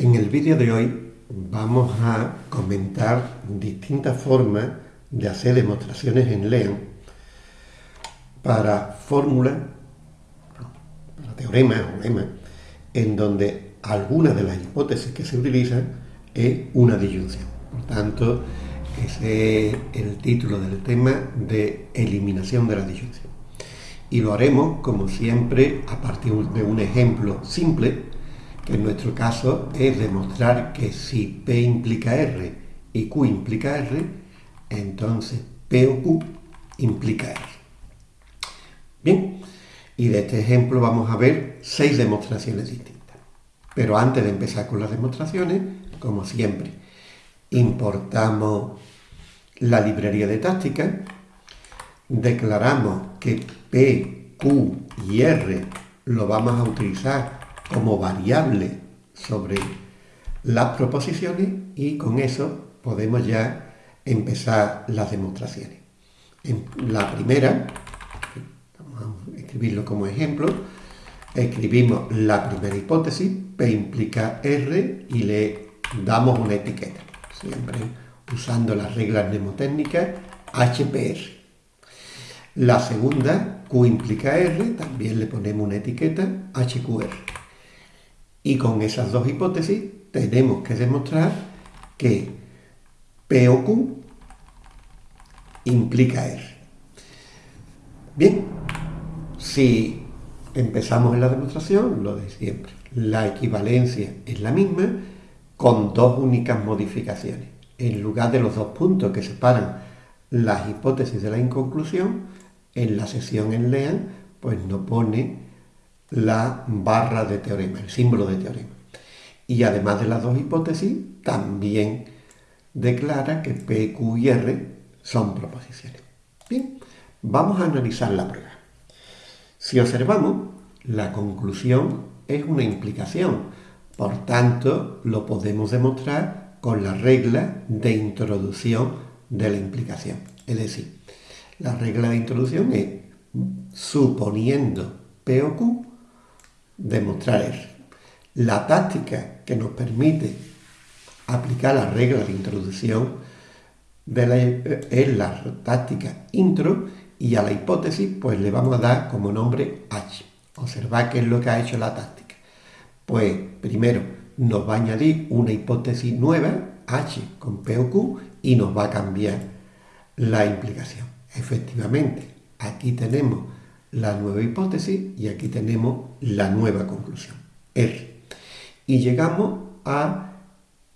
En el vídeo de hoy vamos a comentar distintas formas de hacer demostraciones en LEAN para fórmulas, para teoremas o lemas, en donde alguna de las hipótesis que se utilizan es una disyunción. Por tanto, ese es el título del tema de eliminación de la disyunción. Y lo haremos, como siempre, a partir de un ejemplo simple, en nuestro caso es demostrar que si P implica R y Q implica R, entonces P o Q implica R. Bien, y de este ejemplo vamos a ver seis demostraciones distintas. Pero antes de empezar con las demostraciones, como siempre, importamos la librería de táctica, declaramos que P, Q y R lo vamos a utilizar como variable sobre las proposiciones y con eso podemos ya empezar las demostraciones. En la primera, vamos a escribirlo como ejemplo, escribimos la primera hipótesis, P implica R y le damos una etiqueta, siempre usando las reglas mnemotécnicas HPR. La segunda, Q implica R, también le ponemos una etiqueta HQR. Y con esas dos hipótesis tenemos que demostrar que P o Q implica R. Bien, si empezamos en la demostración, lo de siempre, la equivalencia es la misma con dos únicas modificaciones. En lugar de los dos puntos que separan las hipótesis de la inconclusión, en la sesión en LEAN, pues no pone la barra de teorema, el símbolo de teorema. Y además de las dos hipótesis, también declara que P, Q y R son proposiciones. Bien, vamos a analizar la prueba. Si observamos, la conclusión es una implicación, por tanto, lo podemos demostrar con la regla de introducción de la implicación. Es decir, la regla de introducción es, suponiendo P o Q, demostrar R. La táctica que nos permite aplicar la regla de introducción de la, es la táctica intro y a la hipótesis pues le vamos a dar como nombre H. Observad qué es lo que ha hecho la táctica. Pues primero nos va a añadir una hipótesis nueva, H con P o Q, y nos va a cambiar la implicación. Efectivamente, aquí tenemos la nueva hipótesis y aquí tenemos la nueva conclusión, R. Y llegamos a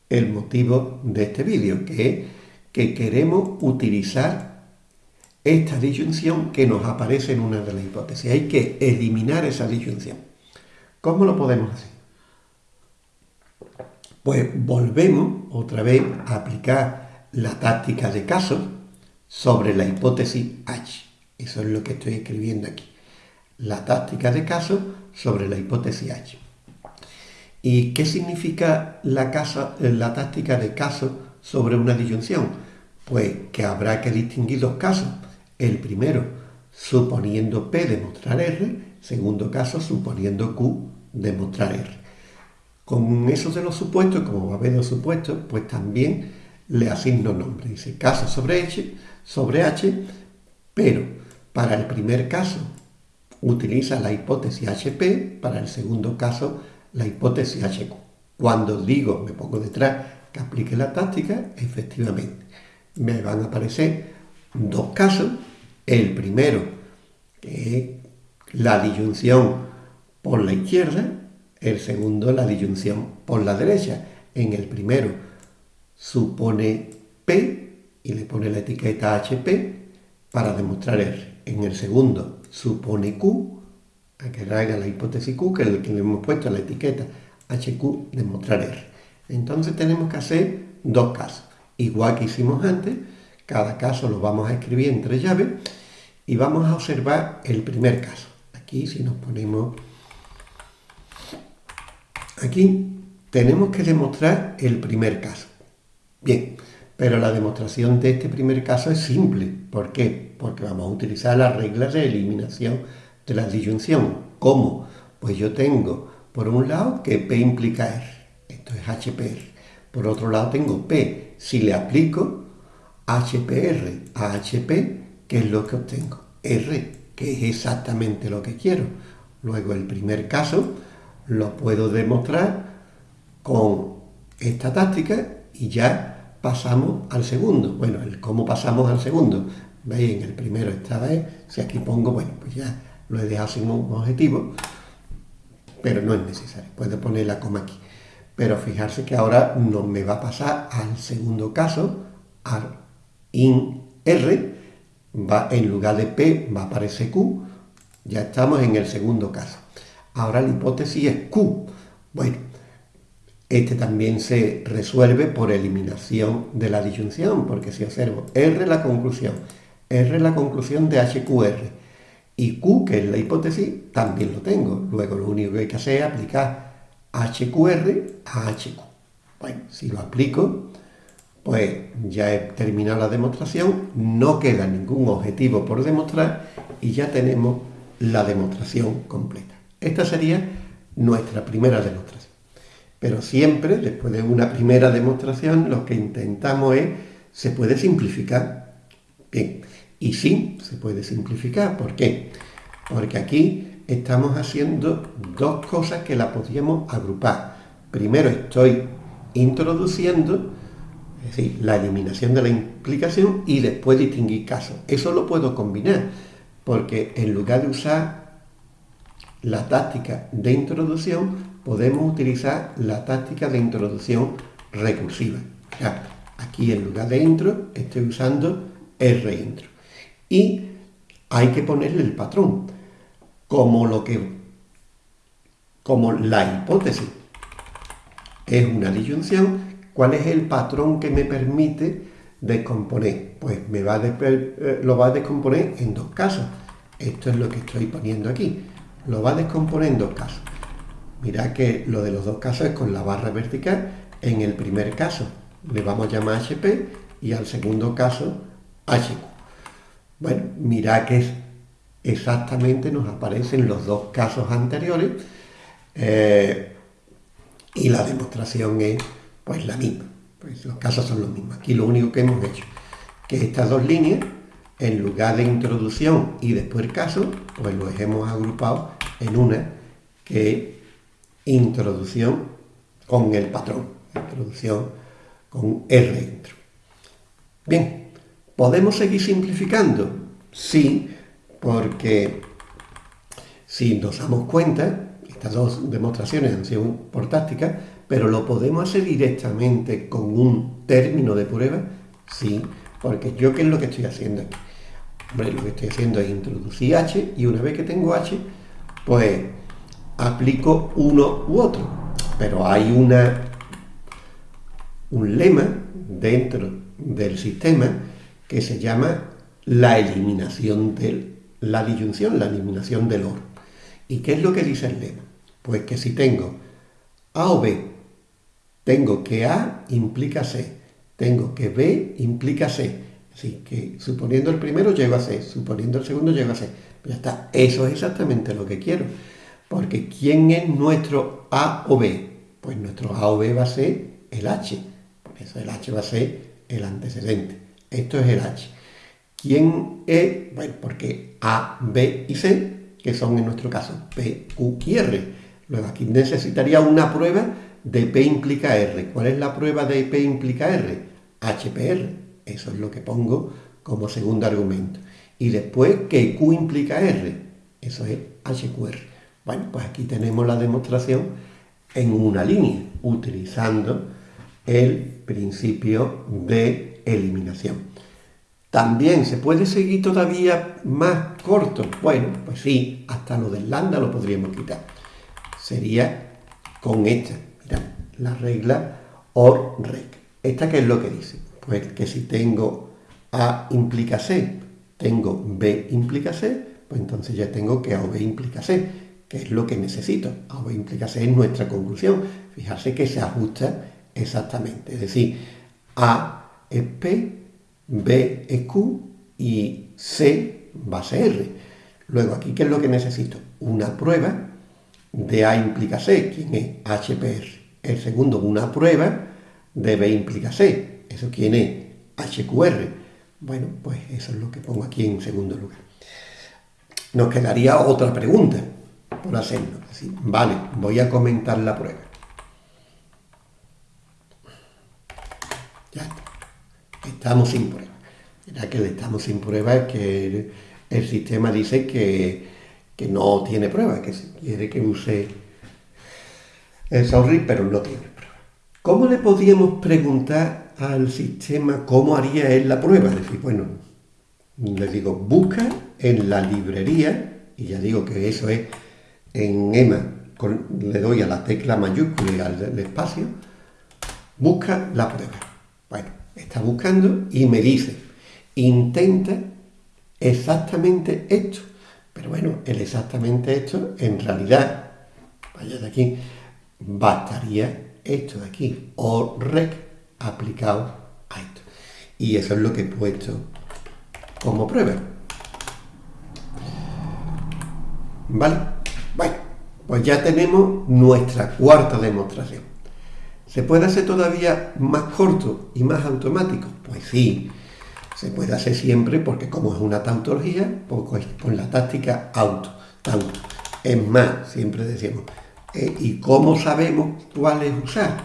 el motivo de este vídeo, que es que queremos utilizar esta disyunción que nos aparece en una de las hipótesis. Hay que eliminar esa disyunción. ¿Cómo lo podemos hacer? Pues volvemos otra vez a aplicar la táctica de casos sobre la hipótesis H. Eso es lo que estoy escribiendo aquí. La táctica de caso sobre la hipótesis H. ¿Y qué significa la, la táctica de caso sobre una disyunción? Pues que habrá que distinguir dos casos. El primero, suponiendo P demostrar R. Segundo caso, suponiendo Q demostrar R. Con esos de los supuestos, como va a haber dos supuestos, pues también le asigno nombre. Dice caso sobre H, sobre H, pero para el primer caso utiliza la hipótesis HP, para el segundo caso la hipótesis HQ. Cuando digo, me pongo detrás, que aplique la táctica, efectivamente, me van a aparecer dos casos. El primero, que es la disyunción por la izquierda, el segundo, la disyunción por la derecha. En el primero supone P y le pone la etiqueta HP para demostrar R. En el segundo supone Q, a que haga la hipótesis Q, que es el que le hemos puesto la etiqueta HQ, demostrar R. Entonces tenemos que hacer dos casos. Igual que hicimos antes, cada caso lo vamos a escribir entre llaves y vamos a observar el primer caso. Aquí si nos ponemos aquí, tenemos que demostrar el primer caso. Bien, pero la demostración de este primer caso es simple. ¿Por qué? Porque vamos a utilizar las reglas de eliminación de la disyunción. ¿Cómo? Pues yo tengo, por un lado, que P implica R. Esto es HPR. Por otro lado tengo P. Si le aplico HPR a HP, ¿qué es lo que obtengo? R, que es exactamente lo que quiero. Luego el primer caso lo puedo demostrar con esta táctica y ya pasamos al segundo. Bueno, el cómo pasamos al segundo. Veis, en el primero esta vez, si aquí pongo, bueno, pues ya lo he dejado sin un objetivo, pero no es necesario. Puedo poner la coma aquí. Pero fijarse que ahora no me va a pasar al segundo caso, al in R, va, en lugar de P va a aparecer Q, ya estamos en el segundo caso. Ahora la hipótesis es Q. Bueno, este también se resuelve por eliminación de la disyunción, porque si observo R la conclusión, R la conclusión de HQR, y Q, que es la hipótesis, también lo tengo. Luego lo único que hay que hacer es aplicar HQR a HQ. Bueno, si lo aplico, pues ya he terminado la demostración, no queda ningún objetivo por demostrar y ya tenemos la demostración completa. Esta sería nuestra primera demostración. Pero siempre, después de una primera demostración, lo que intentamos es, se puede simplificar. Bien, y sí, se puede simplificar. ¿Por qué? Porque aquí estamos haciendo dos cosas que la podríamos agrupar. Primero estoy introduciendo, es decir, la eliminación de la implicación y después distinguir casos. Eso lo puedo combinar, porque en lugar de usar la táctica de introducción, podemos utilizar la táctica de introducción recursiva. aquí en lugar de intro estoy usando rintro. Y hay que ponerle el patrón como lo que como la hipótesis es una disyunción, ¿cuál es el patrón que me permite descomponer? Pues me va eh, lo va a descomponer en dos casos. Esto es lo que estoy poniendo aquí. Lo va a descomponer en dos casos. Mirad que lo de los dos casos es con la barra vertical. En el primer caso le vamos a llamar HP y al segundo caso HQ. Bueno, mirad que exactamente nos aparecen los dos casos anteriores eh, y la demostración es pues la misma. Pues los casos son los mismos. Aquí lo único que hemos hecho que estas dos líneas, en lugar de introducción y después caso, pues los hemos agrupado en una que introducción con el patrón, introducción con R intro. Bien, ¿podemos seguir simplificando? Sí, porque si nos damos cuenta, estas dos demostraciones han sido por táctica, pero lo podemos hacer directamente con un término de prueba, sí, porque yo qué es lo que estoy haciendo aquí. Hombre, lo que estoy haciendo es introducir h y una vez que tengo h, pues aplico uno u otro. Pero hay una, un lema dentro del sistema que se llama la eliminación del la disyunción, la eliminación del OR. ¿Y qué es lo que dice el lema? Pues que si tengo A o B, tengo que A implica C, tengo que B implica C. Así que suponiendo el primero llego a C, suponiendo el segundo llego a C. ya está, eso es exactamente lo que quiero. Porque ¿quién es nuestro A o B? Pues nuestro A o B va a ser el H. Por eso el H va a ser el antecedente. Esto es el H. ¿Quién es? Bueno, porque A, B y C, que son en nuestro caso P, Q y R. Luego aquí necesitaría una prueba de P implica R. ¿Cuál es la prueba de P implica R? HPR. Eso es lo que pongo como segundo argumento. Y después que Q implica R. Eso es HQR. Bueno, pues aquí tenemos la demostración en una línea, utilizando el principio de eliminación. También se puede seguir todavía más corto. Bueno, pues sí, hasta lo del lambda lo podríamos quitar. Sería con esta, mira, la regla OR REC. ¿Esta qué es lo que dice? Pues que si tengo A implica C, tengo B implica C, pues entonces ya tengo que A o B implica C, que es lo que necesito. A o B implica es nuestra conclusión. Fijarse que se ajusta exactamente. Es decir, A es P, B es Q y C va a ser R. Luego aquí, ¿qué es lo que necesito? Una prueba de A implica C, ¿quién es HPR. El segundo, una prueba, debe implicar C. ¿Eso quién es? HQR. Bueno, pues eso es lo que pongo aquí en segundo lugar. Nos quedaría otra pregunta por hacerlo. vale, voy a comentar la prueba. Ya está. Estamos sin prueba. Ya que estamos sin prueba es que el, sistema dice que, no tiene prueba, que si quiere que use el sorry, pero no tiene prueba. ¿Cómo le podríamos preguntar al sistema cómo haría él la prueba? Es decir, bueno, le digo, busca en la librería, y ya digo que eso es en EMA, le doy a la tecla mayúscula y al espacio, busca la prueba. Bueno, está buscando y me dice, intenta exactamente esto. Pero bueno, el exactamente esto, en realidad, vaya de aquí, bastaría esto de aquí, o rec aplicado a esto. Y eso es lo que he puesto como prueba. ¿Vale? Pues ya tenemos nuestra cuarta demostración. ¿Se puede hacer todavía más corto y más automático? Pues sí, se puede hacer siempre porque como es una tautología, pues con la táctica auto, tauto. Es más, siempre decimos, eh, ¿y cómo sabemos cuál es usar?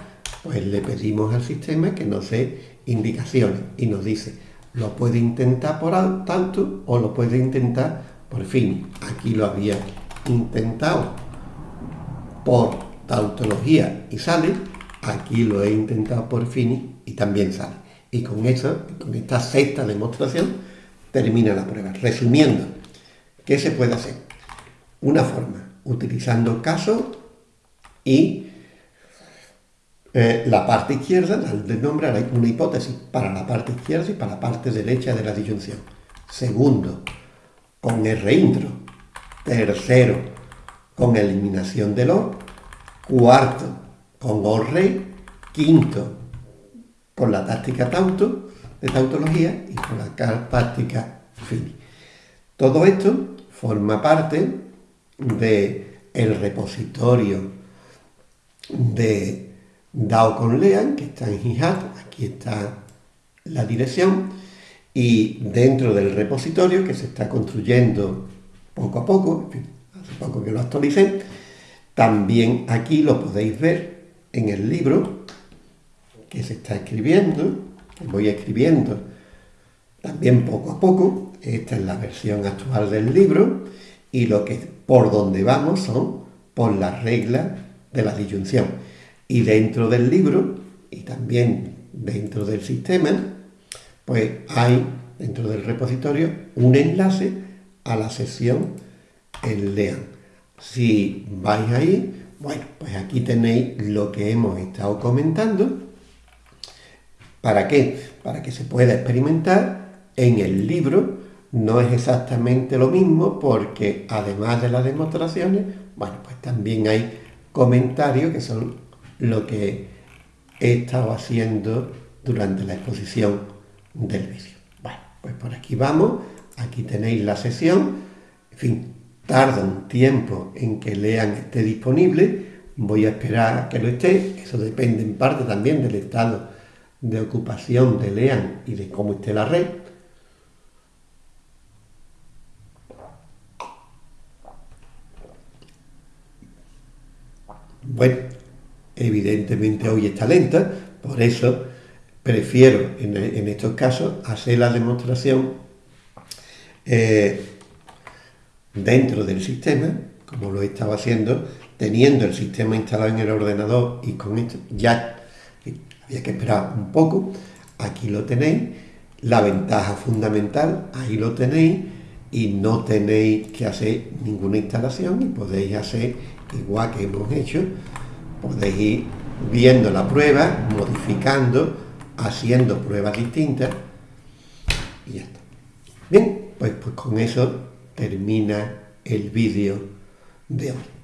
Pues le pedimos al sistema que nos dé indicaciones y nos dice, lo puede intentar por tanto o lo puede intentar por fin. Aquí lo había intentado por tautología y sale, aquí lo he intentado por fin y también sale. Y con eso, con esta sexta demostración, termina la prueba. Resumiendo, ¿qué se puede hacer? Una forma, utilizando casos y eh, la parte izquierda, de nombre una hipótesis para la parte izquierda y para la parte derecha de la disyunción. Segundo, con R intro. Tercero, con eliminación del OR. Cuarto, con OR rey. Quinto, con la táctica tauto, de tautología, y con la táctica fini. Todo esto forma parte el repositorio de dado con Lean, que está en Hihat, aquí está la dirección, y dentro del repositorio que se está construyendo poco a poco, hace poco que lo actualicé, también aquí lo podéis ver en el libro que se está escribiendo, que voy escribiendo también poco a poco, esta es la versión actual del libro, y lo que por donde vamos son por las reglas de la disyunción. Y dentro del libro, y también dentro del sistema, pues hay dentro del repositorio un enlace a la sesión LEAN. Si vais ahí, bueno, pues aquí tenéis lo que hemos estado comentando. ¿Para qué? Para que se pueda experimentar en el libro. No es exactamente lo mismo porque además de las demostraciones, bueno, pues también hay comentarios que son lo que he estado haciendo durante la exposición del vídeo. Bueno, pues por aquí vamos, aquí tenéis la sesión, en fin, tarda un tiempo en que lean esté disponible, voy a esperar a que lo esté, eso depende en parte también del estado de ocupación de lean y de cómo esté la red. Bueno, evidentemente hoy está lenta, por eso prefiero en, estos casos hacer la demostración eh, dentro del sistema, como lo he estado haciendo, teniendo el sistema instalado en el ordenador y con esto ya había que esperar un poco, aquí lo tenéis, la ventaja fundamental, ahí lo tenéis y no tenéis que hacer ninguna instalación y podéis hacer igual que hemos hecho podéis ir viendo la prueba, modificando, haciendo pruebas distintas y ya está. Bien, pues, pues con eso termina el vídeo de hoy.